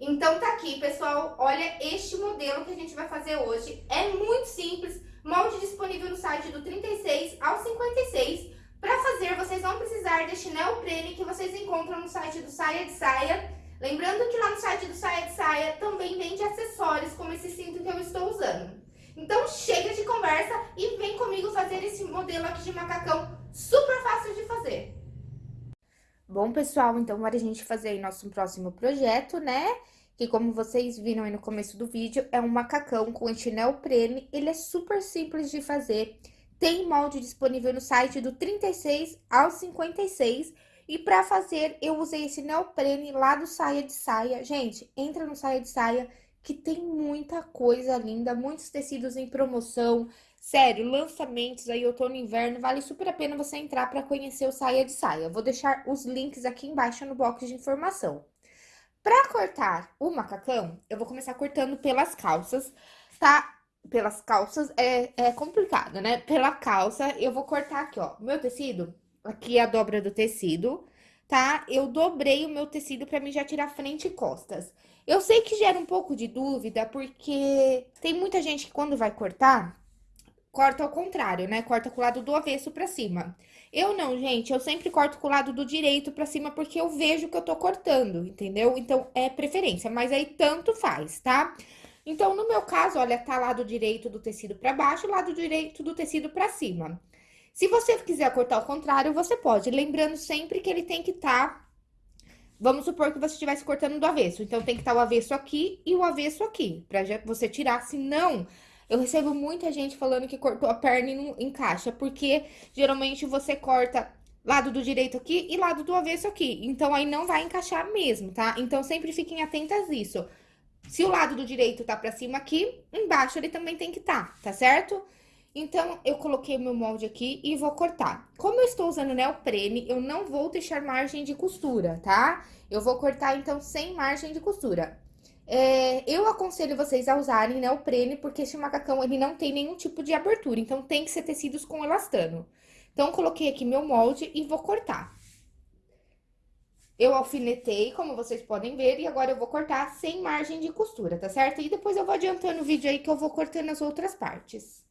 Então tá aqui, pessoal, olha este modelo que a gente vai fazer hoje. É muito simples, molde disponível no site do 36 ao 56. Para fazer, vocês vão precisar deste neoprene que vocês encontram no site do Saia de Saia. Lembrando que lá no site do Saia de Saia também vende acessórios, como esse cinto que eu estou usando. Então chega de conversa e vem comigo fazer esse modelo aqui de macacão super fácil de fazer. Bom, pessoal, então agora a gente fazer aí nosso próximo projeto, né? Que como vocês viram aí no começo do vídeo, é um macacão com chinelo prene. Ele é super simples de fazer. Tem molde disponível no site do 36 ao 56. E para fazer, eu usei esse neoprene lá do Saia de Saia. Gente, entra no Saia de Saia que tem muita coisa linda, muitos tecidos em promoção, Sério, lançamentos aí, outono e inverno, vale super a pena você entrar para conhecer o Saia de Saia. Vou deixar os links aqui embaixo no box de informação. Para cortar o macacão, eu vou começar cortando pelas calças, tá? Pelas calças é, é complicado, né? Pela calça, eu vou cortar aqui, ó, meu tecido, aqui é a dobra do tecido, tá? Eu dobrei o meu tecido para mim já tirar frente e costas. Eu sei que gera um pouco de dúvida, porque tem muita gente que quando vai cortar, corta ao contrário, né? Corta com o lado do avesso pra cima. Eu não, gente, eu sempre corto com o lado do direito pra cima porque eu vejo que eu tô cortando, entendeu? Então, é preferência, mas aí tanto faz, tá? Então, no meu caso, olha, tá lado direito do tecido pra baixo, lado direito do tecido pra cima. Se você quiser cortar ao contrário, você pode, lembrando sempre que ele tem que estar... Tá... Vamos supor que você estivesse cortando do avesso, então tem que estar tá o avesso aqui e o avesso aqui, pra você tirar, senão eu recebo muita gente falando que cortou a perna e não encaixa, porque geralmente você corta lado do direito aqui e lado do avesso aqui. Então, aí não vai encaixar mesmo, tá? Então, sempre fiquem atentas nisso. Se o lado do direito tá pra cima aqui, embaixo ele também tem que tá, tá certo? Então, eu coloquei meu molde aqui e vou cortar. Como eu estou usando neoprene, eu não vou deixar margem de costura, tá? Eu vou cortar, então, sem margem de costura. É, eu aconselho vocês a usarem neoprene, porque esse macacão, ele não tem nenhum tipo de abertura, então tem que ser tecidos com elastano. Então, coloquei aqui meu molde e vou cortar. Eu alfinetei, como vocês podem ver, e agora eu vou cortar sem margem de costura, tá certo? E depois eu vou adiantando o vídeo aí que eu vou cortando as outras partes.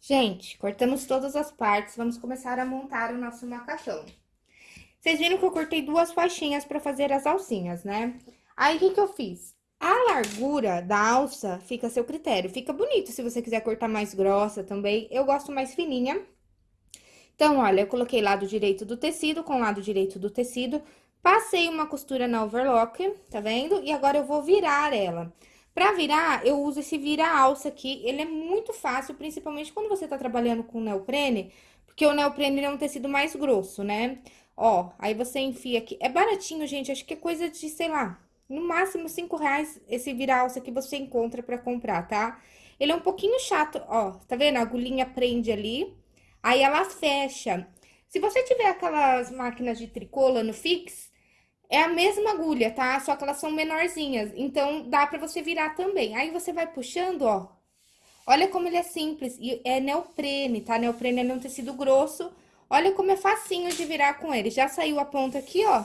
Gente, cortamos todas as partes, vamos começar a montar o nosso macacão. Vocês viram que eu cortei duas faixinhas para fazer as alcinhas, né? Aí, o que que eu fiz? A largura da alça fica a seu critério. Fica bonito se você quiser cortar mais grossa também. Eu gosto mais fininha. Então, olha, eu coloquei lado direito do tecido com lado direito do tecido. Passei uma costura na overlock, tá vendo? E agora eu vou virar ela. Pra virar, eu uso esse vira-alça aqui. Ele é muito fácil, principalmente quando você tá trabalhando com neoprene. Porque o neoprene é um tecido mais grosso, né? Ó, aí você enfia aqui. É baratinho, gente. Acho que é coisa de, sei lá, no máximo cinco reais esse vira-alça que você encontra pra comprar, tá? Ele é um pouquinho chato, ó. Tá vendo? A agulhinha prende ali. Aí ela fecha. Se você tiver aquelas máquinas de tricô no fix, é a mesma agulha, tá? Só que elas são menorzinhas. Então, dá pra você virar também. Aí, você vai puxando, ó. Olha como ele é simples. E é neoprene, tá? Neoprene é um tecido grosso. Olha como é facinho de virar com ele. Já saiu a ponta aqui, ó.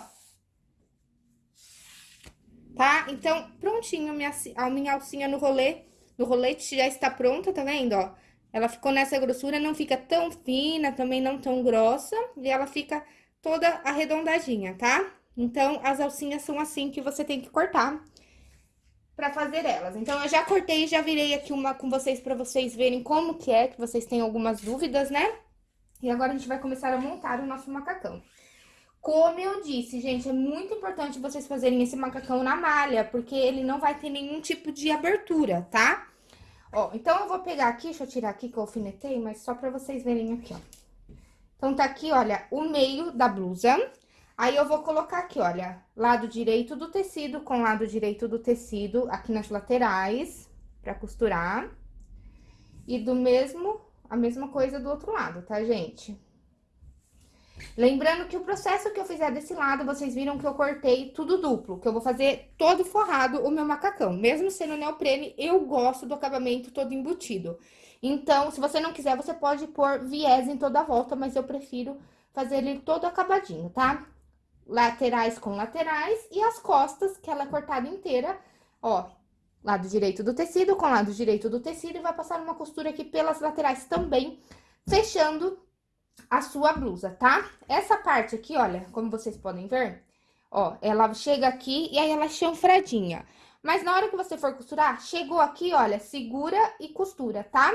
Tá? Então, prontinho minha, a minha alcinha no rolê. No rolete já está pronta, tá vendo, ó? Ela ficou nessa grossura, não fica tão fina, também não tão grossa. E ela fica toda arredondadinha, tá? Então, as alcinhas são assim que você tem que cortar pra fazer elas. Então, eu já cortei, já virei aqui uma com vocês pra vocês verem como que é, que vocês têm algumas dúvidas, né? E agora a gente vai começar a montar o nosso macacão. Como eu disse, gente, é muito importante vocês fazerem esse macacão na malha, porque ele não vai ter nenhum tipo de abertura, tá? Ó, então eu vou pegar aqui, deixa eu tirar aqui que eu alfinetei, mas só pra vocês verem aqui, ó. Então, tá aqui, olha, o meio da blusa. Aí, eu vou colocar aqui, olha, lado direito do tecido com lado direito do tecido aqui nas laterais, pra costurar. E do mesmo, a mesma coisa do outro lado, tá, gente? Lembrando que o processo que eu fizer desse lado, vocês viram que eu cortei tudo duplo, que eu vou fazer todo forrado o meu macacão. Mesmo sendo neoprene, eu gosto do acabamento todo embutido. Então, se você não quiser, você pode pôr viés em toda a volta, mas eu prefiro fazer ele todo acabadinho, tá? Laterais com laterais e as costas, que ela é cortada inteira, ó, lado direito do tecido com lado direito do tecido e vai passar uma costura aqui pelas laterais também, fechando a sua blusa, tá? Essa parte aqui, olha, como vocês podem ver, ó, ela chega aqui e aí ela é chanfradinha. Mas na hora que você for costurar, chegou aqui, olha, segura e costura, tá?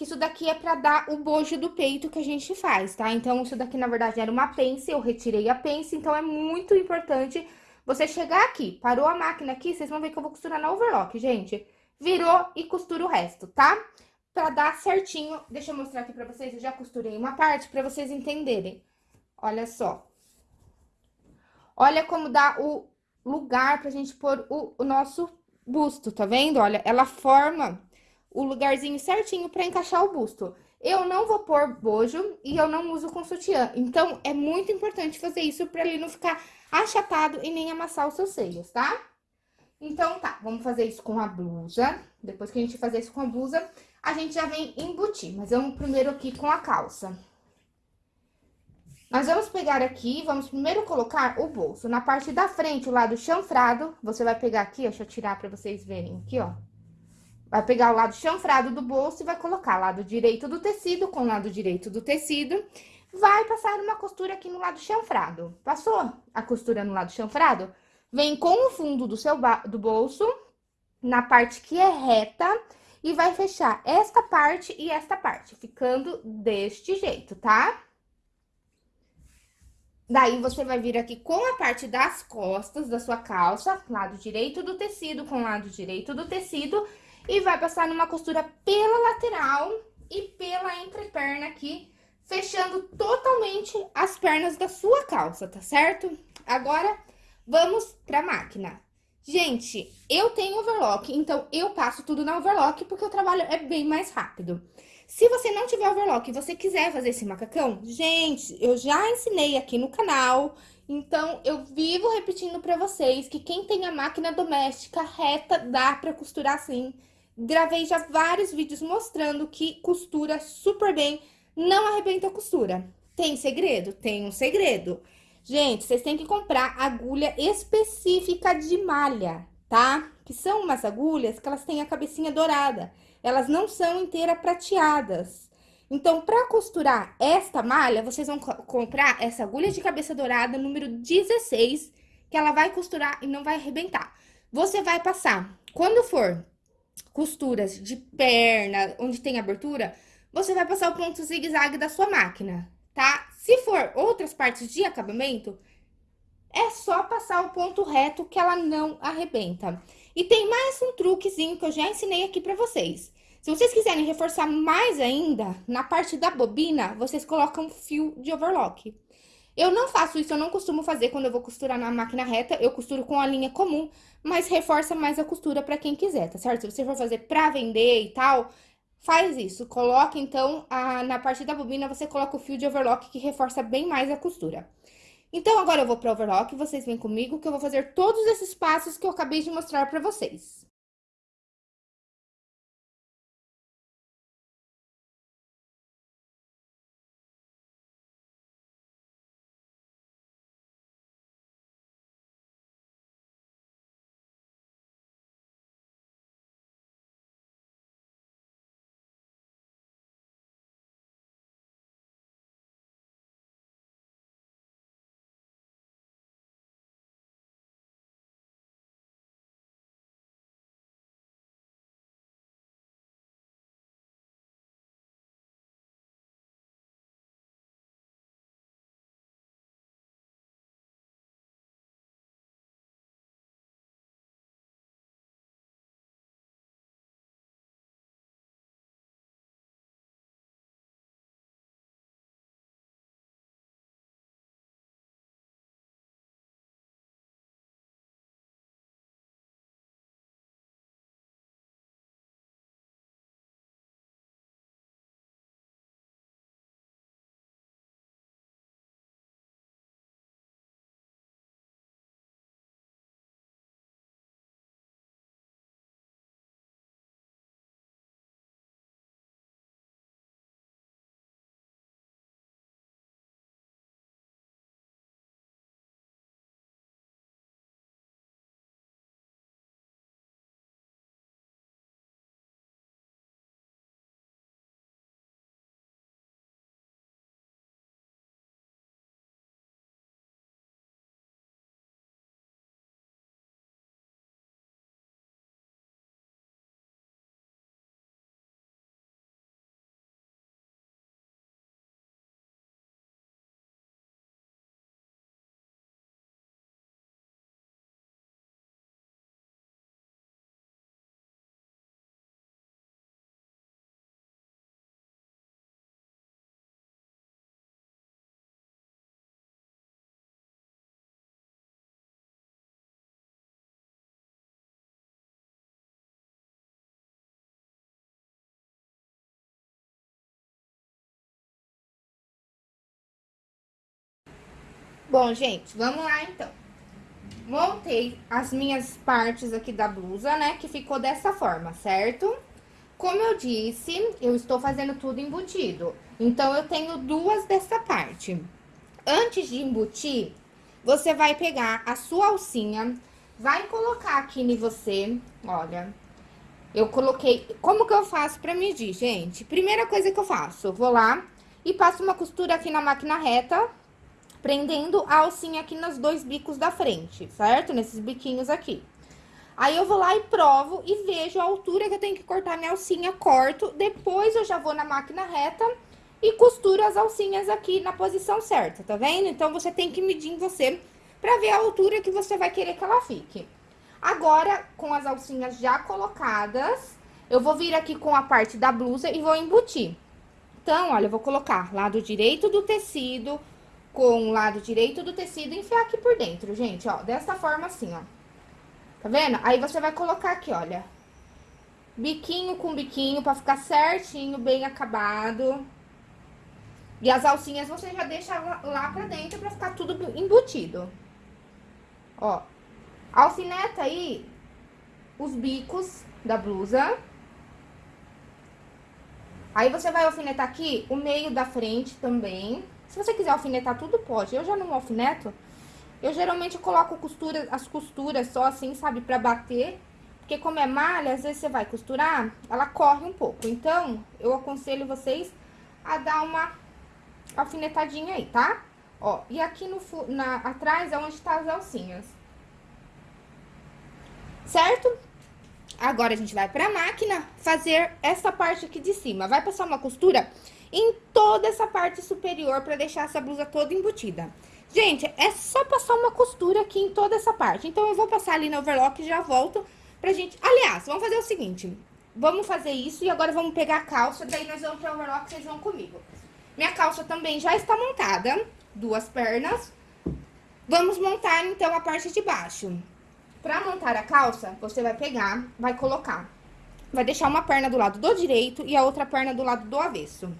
Que isso daqui é pra dar o bojo do peito que a gente faz, tá? Então, isso daqui, na verdade, era uma pence, eu retirei a pence, então é muito importante você chegar aqui, parou a máquina aqui, vocês vão ver que eu vou costurar na overlock, gente. Virou e costura o resto, tá? Pra dar certinho, deixa eu mostrar aqui pra vocês, eu já costurei uma parte pra vocês entenderem. Olha só. Olha como dá o lugar pra gente pôr o, o nosso busto, tá vendo? Olha, ela forma o lugarzinho certinho para encaixar o busto. Eu não vou pôr bojo e eu não uso com sutiã. Então, é muito importante fazer isso para ele não ficar achatado e nem amassar os seus seios, tá? Então, tá, vamos fazer isso com a blusa. Depois que a gente fazer isso com a blusa, a gente já vem embutir. Mas vamos primeiro aqui com a calça. Nós vamos pegar aqui, vamos primeiro colocar o bolso. Na parte da frente, o lado chanfrado, você vai pegar aqui, deixa eu tirar pra vocês verem aqui, ó. Vai pegar o lado chanfrado do bolso e vai colocar lado direito do tecido com lado direito do tecido. Vai passar uma costura aqui no lado chanfrado. Passou a costura no lado chanfrado? Vem com o fundo do seu do bolso, na parte que é reta, e vai fechar esta parte e esta parte, ficando deste jeito, tá? Daí, você vai vir aqui com a parte das costas da sua calça, lado direito do tecido com lado direito do tecido, e vai passar numa costura pela lateral e pela entreperna aqui, fechando totalmente as pernas da sua calça, tá certo? Agora, vamos pra máquina. Gente, eu tenho overlock, então eu passo tudo na overlock porque o trabalho é bem mais rápido. Se você não tiver overlock e você quiser fazer esse macacão, gente, eu já ensinei aqui no canal, então eu vivo repetindo pra vocês que quem tem a máquina doméstica reta dá pra costurar assim, Gravei já vários vídeos mostrando que costura super bem, não arrebenta a costura. Tem segredo? Tem um segredo. Gente, vocês têm que comprar agulha específica de malha, tá? Que são umas agulhas que elas têm a cabecinha dourada. Elas não são inteiras prateadas. Então, para costurar esta malha, vocês vão co comprar essa agulha de cabeça dourada número 16, que ela vai costurar e não vai arrebentar. Você vai passar, quando for costuras de perna, onde tem abertura, você vai passar o ponto zigue-zague da sua máquina, tá? Se for outras partes de acabamento, é só passar o ponto reto que ela não arrebenta. E tem mais um truquezinho que eu já ensinei aqui pra vocês. Se vocês quiserem reforçar mais ainda, na parte da bobina, vocês colocam fio de overlock. Eu não faço isso, eu não costumo fazer quando eu vou costurar na máquina reta, eu costuro com a linha comum, mas reforça mais a costura pra quem quiser, tá certo? Se você for fazer pra vender e tal, faz isso. Coloca, então, a, na parte da bobina, você coloca o fio de overlock que reforça bem mais a costura. Então, agora eu vou para overlock, vocês vêm comigo que eu vou fazer todos esses passos que eu acabei de mostrar para vocês. Bom, gente, vamos lá então. Montei as minhas partes aqui da blusa, né, que ficou dessa forma, certo? Como eu disse, eu estou fazendo tudo embutido. Então, eu tenho duas dessa parte. Antes de embutir, você vai pegar a sua alcinha, vai colocar aqui em você, olha... Eu coloquei... Como que eu faço pra medir, gente? Primeira coisa que eu faço, eu vou lá e passo uma costura aqui na máquina reta, prendendo a alcinha aqui nos dois bicos da frente, certo? Nesses biquinhos aqui. Aí, eu vou lá e provo e vejo a altura que eu tenho que cortar minha alcinha, corto. Depois, eu já vou na máquina reta e costuro as alcinhas aqui na posição certa, tá vendo? Então, você tem que medir em você pra ver a altura que você vai querer que ela fique. Agora, com as alcinhas já colocadas, eu vou vir aqui com a parte da blusa e vou embutir. Então, olha, eu vou colocar lado direito do tecido, com o lado direito do tecido e enfiar aqui por dentro, gente, ó. Dessa forma assim, ó. Tá vendo? Aí, você vai colocar aqui, olha. Biquinho com biquinho, pra ficar certinho, bem acabado. E as alcinhas você já deixa lá pra dentro pra ficar tudo embutido. Ó. Alfineta aí os bicos da blusa. Aí, você vai alfinetar aqui o meio da frente também. Se você quiser alfinetar tudo, pode. Eu já não alfineto. Eu geralmente coloco costura, as costuras só assim, sabe, pra bater. Porque como é malha, às vezes você vai costurar, ela corre um pouco. Então, eu aconselho vocês a dar uma alfinetadinha aí, tá? Ó, e aqui no, na, atrás é onde tá as alcinhas. Certo? Agora, a gente vai pra máquina fazer essa parte aqui de cima. Vai passar uma costura em toda essa parte superior pra deixar essa blusa toda embutida. Gente, é só passar uma costura aqui em toda essa parte. Então, eu vou passar ali no overlock e já volto pra gente... Aliás, vamos fazer o seguinte. Vamos fazer isso e agora vamos pegar a calça, daí nós vamos pro overlock, vocês vão comigo. Minha calça também já está montada, duas pernas. Vamos montar, então, a parte de baixo. Pra montar a calça, você vai pegar, vai colocar, vai deixar uma perna do lado do direito e a outra perna do lado do avesso.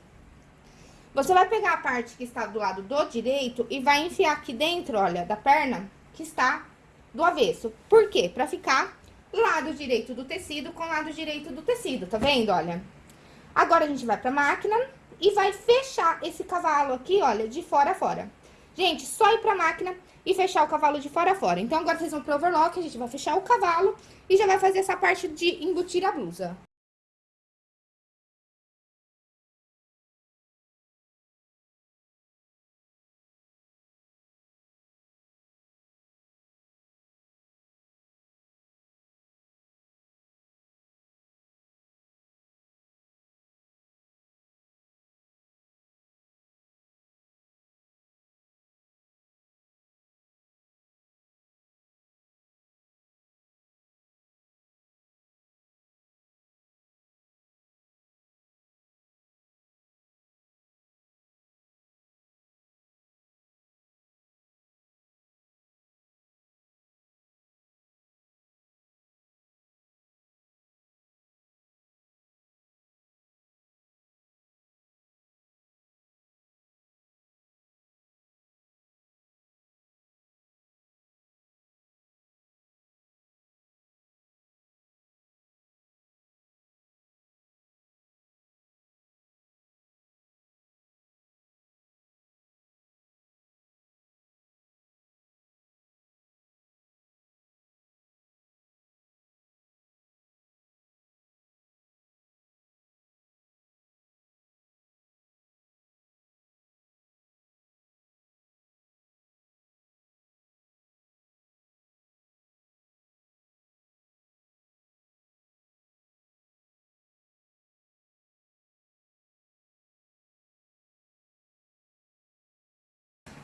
Você vai pegar a parte que está do lado do direito e vai enfiar aqui dentro, olha, da perna que está do avesso. Por quê? Pra ficar lado direito do tecido com lado direito do tecido, tá vendo, olha? Agora, a gente vai pra máquina e vai fechar esse cavalo aqui, olha, de fora a fora. Gente, só ir pra máquina e fechar o cavalo de fora a fora. Então, agora vocês vão pro overlock, a gente vai fechar o cavalo e já vai fazer essa parte de embutir a blusa.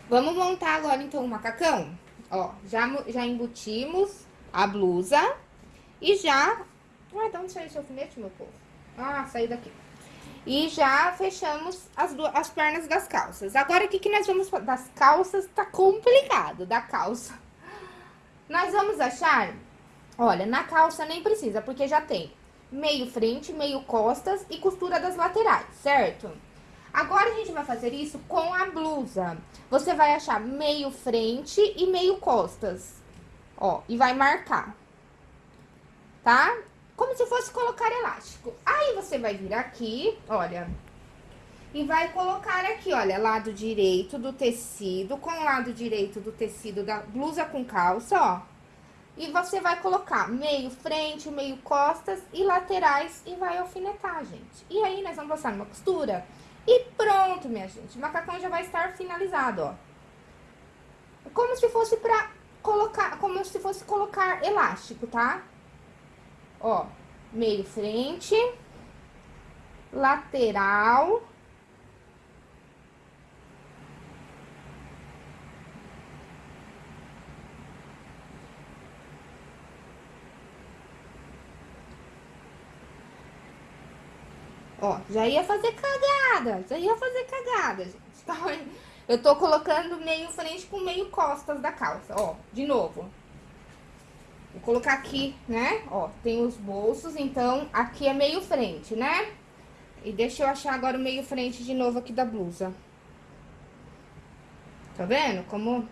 Vamos montar agora, então, o macacão. Ó, já, já embutimos a blusa e já... Ué, de onde saiu esse alfinete, meu povo? Ah, saiu daqui. E já fechamos as, duas, as pernas das calças. Agora, o que, que nós vamos... Das calças tá complicado, da calça. Nós vamos achar... Olha, na calça nem precisa, porque já tem meio frente, meio costas e costura das laterais, certo? Agora, a gente vai fazer isso com a blusa. Você vai achar meio frente e meio costas. Ó, e vai marcar. Tá? Como se fosse colocar elástico. Aí, você vai vir aqui, olha. E vai colocar aqui, olha, lado direito do tecido com lado direito do tecido da blusa com calça, ó. E você vai colocar meio frente, meio costas e laterais e vai alfinetar, gente. E aí, nós vamos passar numa costura e pronto, minha gente. O macacão já vai estar finalizado, ó. Como se fosse pra colocar, como se fosse colocar elástico, tá? Ó, meio frente, lateral Ó, já ia fazer cagada, já ia fazer cagada, gente. Tá? Eu tô colocando meio frente com meio costas da calça, ó, de novo. Vou colocar aqui, né, ó, tem os bolsos, então aqui é meio frente, né? E deixa eu achar agora o meio frente de novo aqui da blusa. Tá vendo como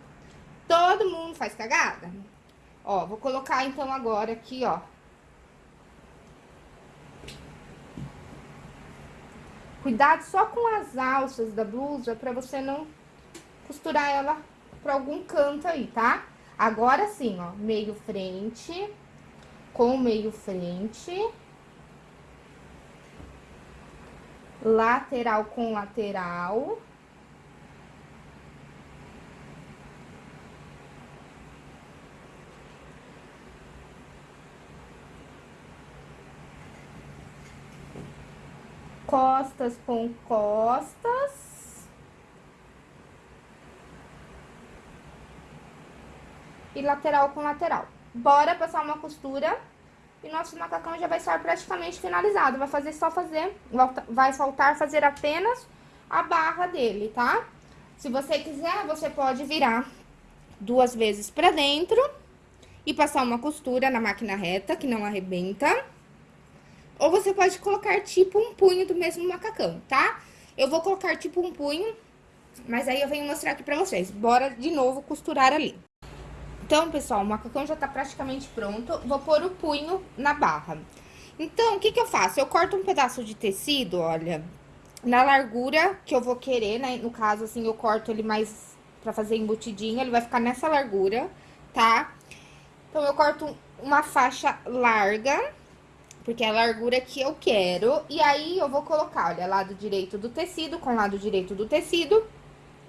todo mundo faz cagada? Ó, vou colocar então agora aqui, ó, Cuidado só com as alças da blusa pra você não costurar ela pra algum canto aí, tá? Agora sim, ó, meio frente, com meio frente, lateral com lateral. Costas com costas. E lateral com lateral. Bora passar uma costura e nosso macacão já vai estar praticamente finalizado. Vai fazer só fazer, vai faltar fazer apenas a barra dele, tá? Se você quiser, você pode virar duas vezes pra dentro e passar uma costura na máquina reta, que não arrebenta. Ou você pode colocar tipo um punho do mesmo macacão, tá? Eu vou colocar tipo um punho, mas aí eu venho mostrar aqui pra vocês. Bora de novo costurar ali. Então, pessoal, o macacão já tá praticamente pronto. Vou pôr o punho na barra. Então, o que que eu faço? Eu corto um pedaço de tecido, olha, na largura que eu vou querer, né? No caso, assim, eu corto ele mais pra fazer embutidinho. Ele vai ficar nessa largura, tá? Então, eu corto uma faixa larga, porque é a largura que eu quero. E aí, eu vou colocar, olha, lado direito do tecido com lado direito do tecido.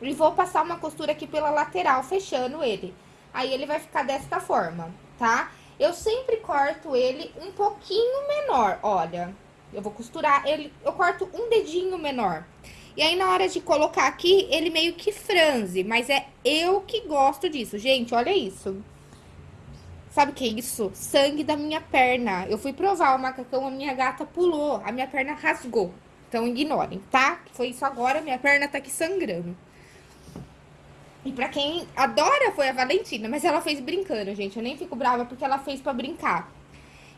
E vou passar uma costura aqui pela lateral, fechando ele aí ele vai ficar desta forma, tá? Eu sempre corto ele um pouquinho menor, olha. Eu vou costurar ele, eu corto um dedinho menor. E aí, na hora de colocar aqui, ele meio que franze, mas é eu que gosto disso. Gente, olha isso. Sabe o que é isso? Sangue da minha perna. Eu fui provar o macacão, a minha gata pulou, a minha perna rasgou. Então, ignorem, tá? Foi isso agora, minha perna tá aqui sangrando. E pra quem adora foi a Valentina, mas ela fez brincando, gente. Eu nem fico brava porque ela fez pra brincar.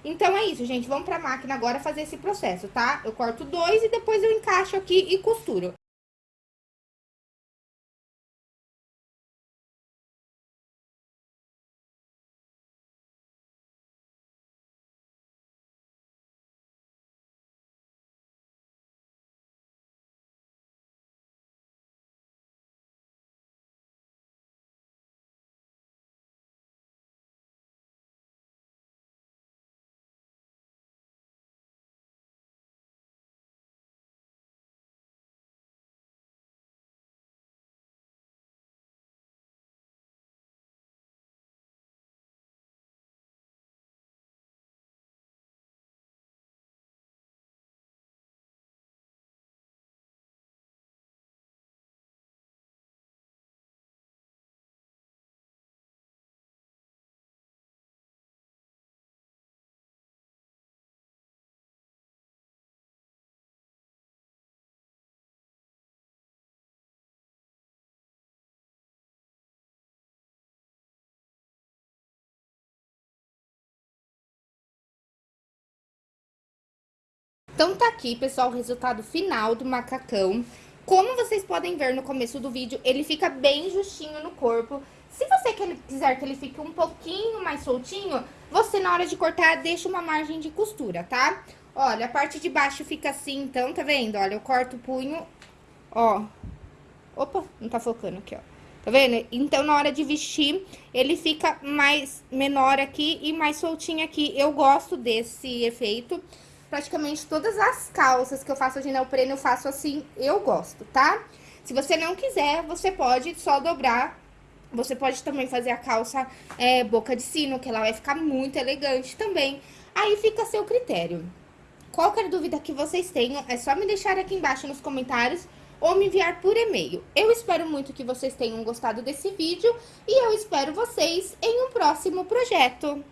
Então é isso, gente. Vamos pra máquina agora fazer esse processo, tá? Eu corto dois e depois eu encaixo aqui e costuro. Então, tá aqui, pessoal, o resultado final do macacão. Como vocês podem ver no começo do vídeo, ele fica bem justinho no corpo. Se você quiser que ele fique um pouquinho mais soltinho, você, na hora de cortar, deixa uma margem de costura, tá? Olha, a parte de baixo fica assim, então, tá vendo? Olha, eu corto o punho, ó. Opa, não tá focando aqui, ó. Tá vendo? Então, na hora de vestir, ele fica mais menor aqui e mais soltinho aqui. Eu gosto desse efeito praticamente todas as calças que eu faço de neopreno, eu faço assim, eu gosto, tá? Se você não quiser, você pode só dobrar. Você pode também fazer a calça é, boca de sino, que ela vai ficar muito elegante também. Aí fica a seu critério. Qualquer dúvida que vocês tenham, é só me deixar aqui embaixo nos comentários ou me enviar por e-mail. Eu espero muito que vocês tenham gostado desse vídeo e eu espero vocês em um próximo projeto.